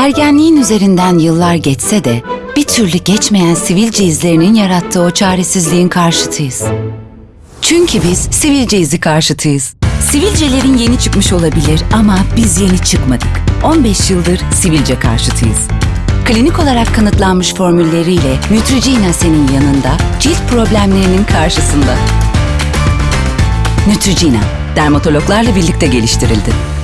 Ergenliğin üzerinden yıllar geçse de bir türlü geçmeyen sivilce izlerinin yarattığı o çaresizliğin karşıtıyız. Çünkü biz sivilce izi karşıtıyız. Sivilcelerin yeni çıkmış olabilir ama biz yeni çıkmadık. 15 yıldır sivilce karşıtıyız. Klinik olarak kanıtlanmış formülleriyle Neutrogena senin yanında, cilt problemlerinin karşısında. Neutrogena, dermatologlarla birlikte geliştirildi.